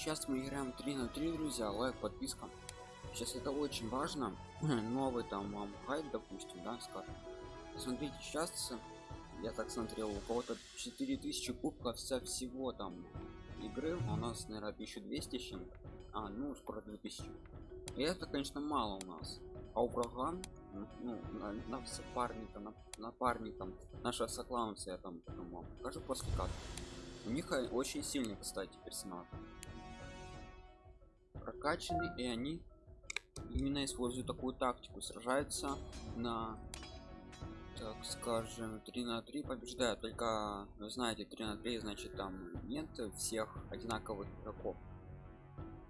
сейчас мы играем 3 на 3 друзья лайк подписка. Сейчас это очень важно. Новый там вам хайп допустим да скажем. Смотрите сейчас я так смотрел у кого-то 4000 кубков со всего там игры. У нас наверное 1200 с чем а ну скоро 2000 и это конечно мало у нас. А у врага ну на, на соперника на напарником наша соклаунция там вам покажу после как у них очень сильный кстати персонаж прокачаны и они именно используют такую тактику. Сражаются на так скажем 3 на 3 побеждают. Только вы знаете 3 на 3 значит там нет всех одинаковых игроков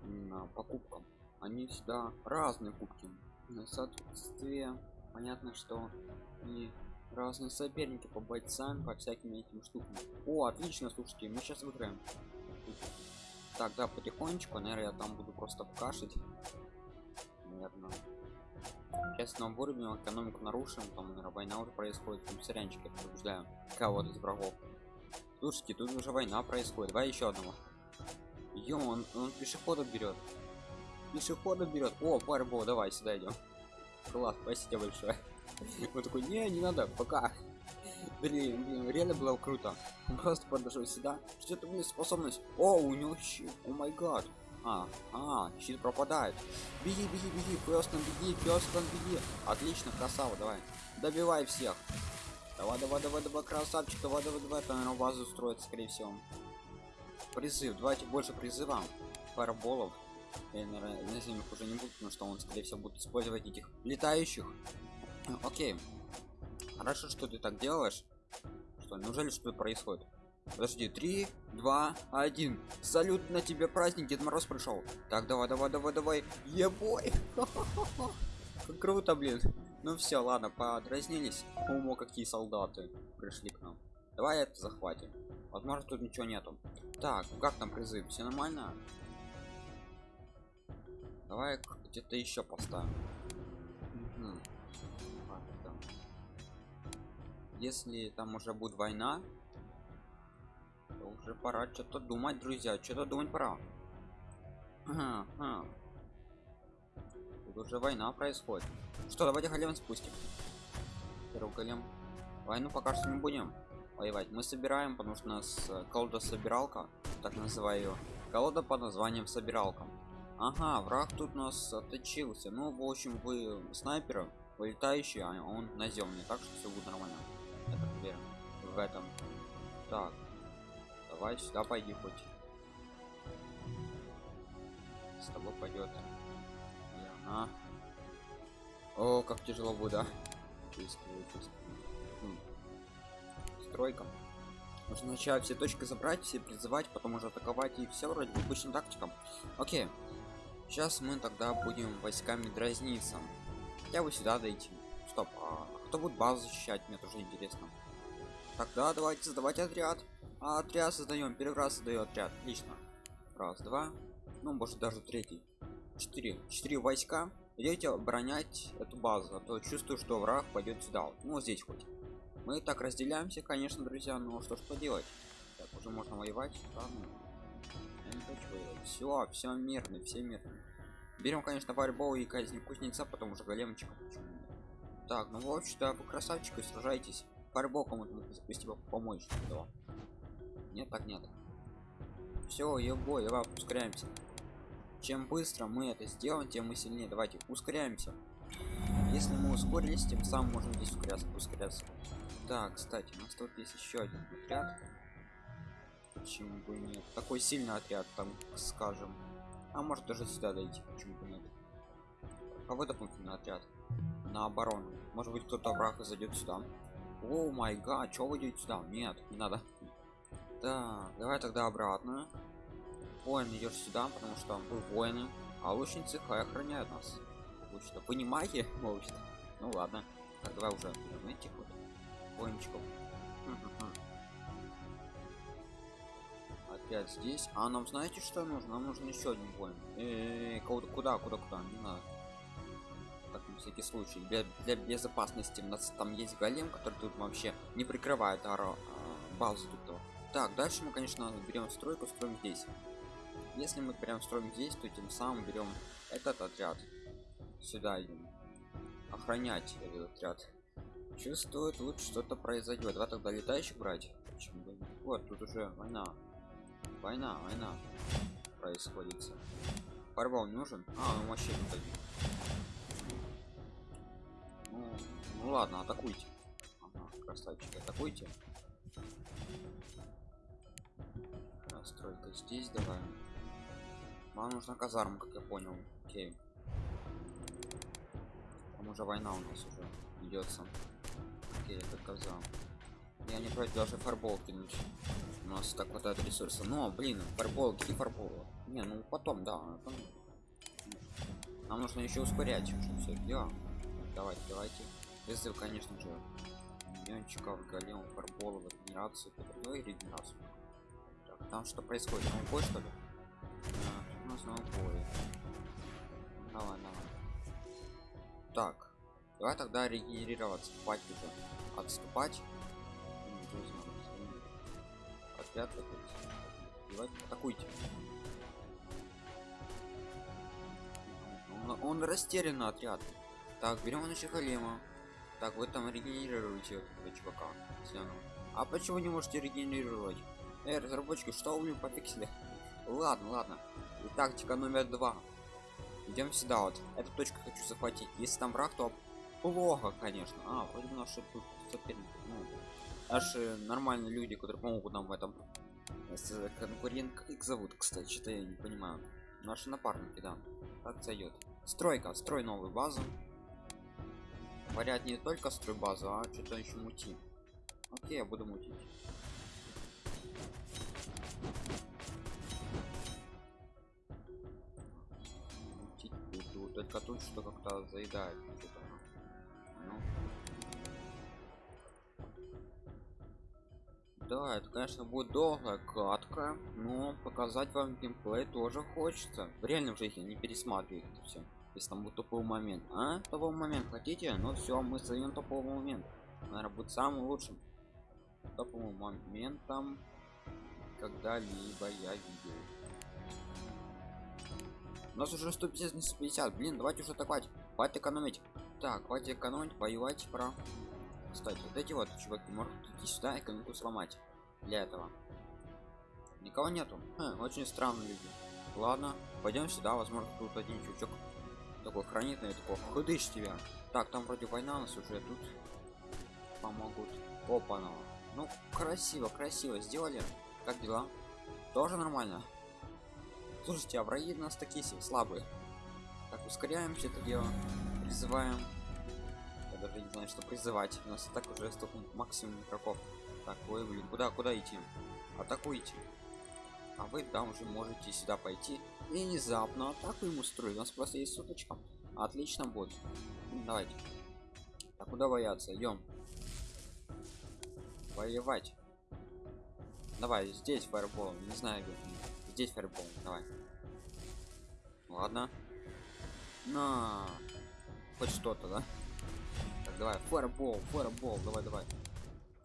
на покупкам. Они всегда разные кубки. На соответствие понятно что и разные соперники по бойцам по всяким этим штукам. О отлично слушайте мы сейчас выиграем так да потихонечку наверное я там буду просто покашить наверное сейчас нам вырубим экономику нарушим там наверное, война уже происходит там сырянчик я побеждаю кого-то из врагов. Слушайте тут уже война происходит. Давай еще одного. Ё он, он пешехода берет пешехода берет о парбо давай сюда идем класс спасибо большое. Он такой не не надо пока блин, реально было круто. Он просто подошел сюда что это блин способность. О у него щит о май гад. А а щит пропадает. Беги беги беги пёстон беги пёстон беги. Отлично красава давай. Добивай всех. Давай давай давай давай красавчик давай давай давай. Там наверное базу строит скорее всего. Призыв давайте больше призывам параболов я наверное наземных уже не буду потому что он скорее всего будет использовать этих летающих. Окей. Хорошо что ты так делаешь что неужели что происходит? Подожди три два один. Салют на тебе праздник дед мороз пришел. Так давай давай давай давай. Ебой! Как круто блин. Ну все ладно подразнились. Умо какие солдаты пришли к нам. Давай это захватим. Возможно тут ничего нету. Так как там призыв? Все нормально? Давай где-то еще поставим если там уже будет война то уже пора что-то думать друзья. Что-то думать пора. Тут уже война происходит. Что давайте голем спустим. Первый голем. Войну пока что не будем воевать. Мы собираем потому что у нас э, колода собиралка так называю ее колода под названием собиралка ага враг тут нас отточился. Ну в общем вы снайперы вылетающий а он наземный так что все будет нормально этом. Так. Давай сюда пойди хоть. С тобой пойдет. Она. О как тяжело будет да? чувствую. Хм. стройка. Нужно сначала все точки забрать все призывать потом уже атаковать и все вроде бы обычным тактикам. Окей. Сейчас мы тогда будем войсками дразниться. Я бы сюда дойти. Стоп а кто будет базу защищать? Мне тоже интересно тогда давайте создавать отряд. А отряд создаем первый раз создаю отряд. Отлично. Раз два. Ну может даже третий. Четыре. Четыре войска. Идете оборонять эту базу а то чувствую что враг пойдет сюда. Вот. ну здесь хоть. Мы так разделяемся конечно друзья но что ж поделать. Так уже можно воевать. Ладно. я не хочу воевать. Все все мирно все мирно. Берем конечно фаербол и казнь кузнеца потом уже големчика так ну в общем-то вы красавчик сражайтесь фаербол кому-то спасибо помочь да. нет так нет. Все ебой давай ускоряемся. Чем быстро мы это сделаем тем мы сильнее. Давайте ускоряемся. Если мы ускорились тем самым можем здесь ускоряться ускоряться. Так кстати у нас тут есть еще один отряд. Почему бы нет? Такой сильный отряд там скажем. А может даже сюда дойти почему бы нет? Кого дополнительный отряд. На оборону. Может быть кто-то враг зайдет сюда о май гад что вы идете сюда? Нет не надо. Да давай тогда обратно воин идешь сюда потому что вы воины а лучницы хай охраняют нас. Лучно понимаете? Может. Ну ладно. Так давай уже этих вот воинчиков. Опять здесь. А нам знаете что нужно? Нам нужен еще один воин. Э -э куда куда куда? Не надо всякий случай для, для безопасности. У нас там есть голем который тут вообще не прикрывает аро, а, базу тут так дальше мы конечно берем стройку строим здесь. Если мы прям строим здесь то тем самым берем этот отряд сюда идем охранять этот отряд. Чувствует лучше что-то произойдет. Давай тогда летающих брать. Почему вот тут уже война. Война война происходит. Фарбал нужен? А он вообще тут ну, ну ладно атакуйте. Ага, красавчики атакуйте. Стройка здесь давай. Вам нужна казарма как я понял. Окей. Там уже война у нас уже идется окей это каза я не против даже фарбол кинуть у нас так хватает ресурса но блин фарбол какие фарбол не ну потом да потом. нам нужно еще ускорять все дела давайте давайте призыв конечно же миллиончиков голем фарбола регенерацию ну и регенерацию так, там что происходит он бой что ли? А, у нас новый бой. Давай давай. Так давай тогда регенерироваться. Спать уже отступать. Отряд давайте атакуйте. Он, он растерян отряд. Так берем на голема так вы там регенерируете этого чувака а почему не можете регенерировать? Эй, разработчики что вы пофиксили? Ладно ладно. И тактика номер два. Идем сюда вот. Эту точку хочу захватить. Если там враг то плохо конечно. А вроде бы наши тут соперники ну, наши нормальные люди которые помогут нам в этом. Конкурент как их зовут кстати что-то я не понимаю. Наши напарники да. Так зайдет стройка строй новую базу говорят не только строй базу а что-то еще мути окей я буду мутить. Мутить буду только тут что как-то заедает ну. да это конечно будет долгая катка но показать вам геймплей тоже хочется. В реальном жизни не пересматривать это все если там будет топовый момент. А топовый момент хотите? Ну все мы создаем топовый момент наверное будет самым лучшим топовым моментом когда-либо я видел. У нас уже 150 не 150 блин давайте уже атаковать хватит. Экономить. Так хватит экономить воевать пора кстати вот эти вот чуваки могут идти сюда экономику сломать для этого. Никого нету. Хм, очень странные люди. Ладно пойдем сюда возможно тут один чучок такой хранит на такой ходыш тебя. Так там вроде война у нас уже тут помогут. Опа ну. Красиво красиво сделали. Как дела? Тоже нормально? Слушайте а враги у нас такие слабые. Так ускоряемся это дело. Призываем. Я даже не знаю что призывать. У нас так уже столько максимум игроков. Так ой блин куда куда идти? Атакуйте а вы там уже можете сюда пойти и внезапно атаку ему строить у нас просто есть суточка отлично будет. Давайте. Так куда бояться идем воевать. Давай здесь фаербол не знаю где. здесь фаербол давай. Ладно. На. Хоть что-то да? Так, давай фаербол фаербол давай давай.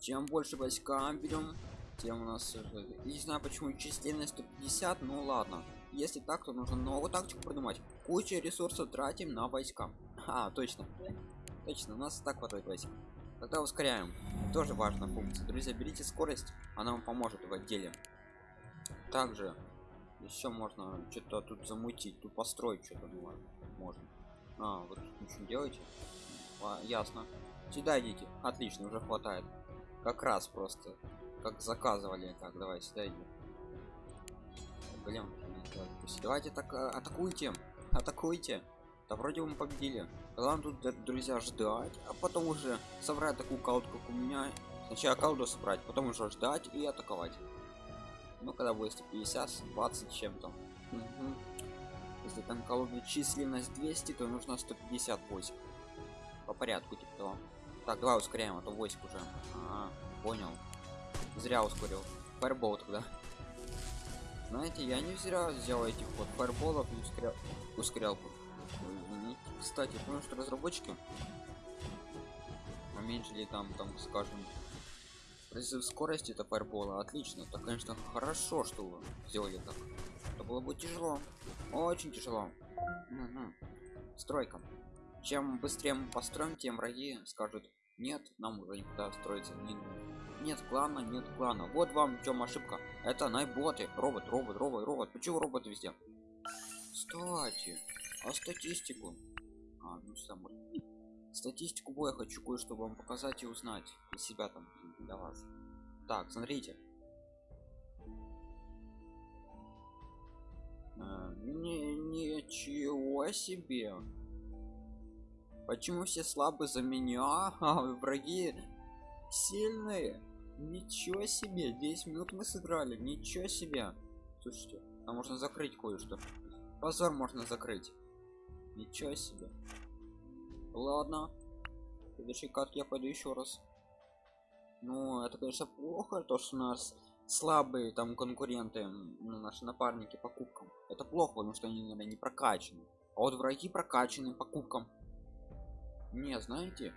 Чем больше войска берем тем у нас не знаю почему численность 150 ну ладно. Если так то нужно новую тактику придумать. Куча ресурсов тратим на войска. А точно. Точно у нас так хватает войск. Тогда ускоряем. Тоже важная функция. Друзья берите скорость она вам поможет в отделе. Также еще можно что-то тут замутить тут построить что-то можно. А вот ничего не делаете? А, ясно. Сюда идите. Отлично уже хватает как раз просто как заказывали так давай сюда идем блин давайте так а, атакуйте атакуйте. Да вроде мы победили. Главное тут друзья ждать а потом уже собрать такую колоду как у меня. Сначала колоду собрать потом уже ждать и атаковать. Ну когда будет 150 20 чем-то. Если там колоды численность 200 то нужно 150 войск по порядку типа того так давай ускоряем а то войск уже а, понял зря ускорил фаербол тогда знаете я не зря сделал этих вот фаерболов и ускорял ускорял кстати потому что разработчики уменьшили там там скажем призыв скорости это фаербола отлично это конечно хорошо что вы сделали так Это было бы тяжело. Очень тяжело. Угу. Стройка. Чем быстрее мы построим, тем враги скажут, нет, нам уже никуда строиться не нет клана, нет клана. Вот вам в чем ошибка. Это найботы. Робот, робот, робот, робот. Почему робот везде? Кстати, а статистику? А, ну сам. Статистику боя хочу кое-что вам показать и узнать для себя там, для вас. Так, смотрите. А, не, ничего себе. Почему все слабы за меня, а враги сильные? Ничего себе, 10 минут мы сыграли, ничего себе. Слушайте, а можно закрыть кое-что. Позор можно закрыть. Ничего себе. Ладно. Следующий карт я пойду еще раз. Ну, это, конечно, плохо, то, что у нас слабые там конкуренты, ну, наши напарники по кубкам. Это плохо, потому что они, наверное, не прокачаны. А вот враги прокачаны по кубкам. Не, знаете,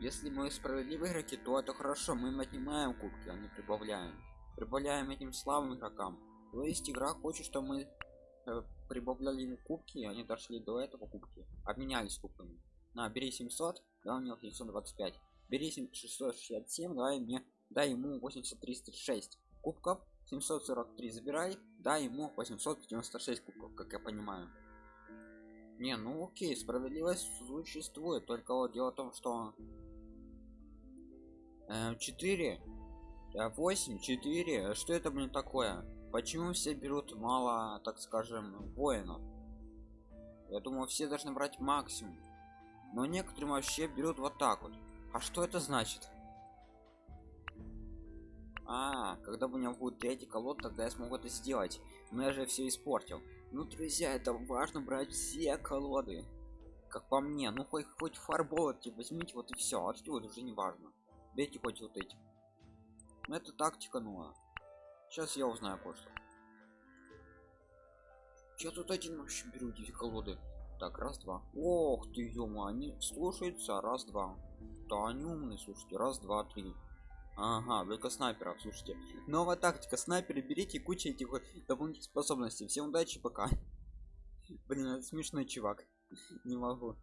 если мы справедливые игроки, то это хорошо, мы им отнимаем кубки, а не прибавляем. Прибавляем этим слабым игрокам. То есть игра хочет, чтобы мы э, прибавляли им кубки, они дошли до этого кубки. Обменялись кубками. На, бери 700, да, у него 725. Бери 667, давай мне, дай ему 8306 кубков. 743 забирай, дай ему 896 кубков, как я понимаю. Не, ну окей, справедливость существует, только вот дело в том, что 4 8 4 что это блин такое? Почему все берут мало так скажем воинов? Я думаю все должны брать максимум. Но некоторые вообще берут вот так вот. А что это значит? А когда у меня будет третий колод тогда я смогу это сделать. Но я же все испортил ну друзья это важно брать все колоды как по мне ну хоть хоть фарболки возьмите вот и все а это уже не важно Бейте хоть вот эти. Это тактика, ну. Сейчас я узнаю кое-что. Я тут один вообще беру эти колоды. Так, раз, два. Ох ты, они слушаются. Раз, два. Да, они умные, слушайте. Раз, два, три. Ага, только снайперов, слушайте. Новая тактика. Снайперы берите куча этих дополнительных способностей. Всем удачи, пока. Блин, это смешной чувак. Не могу.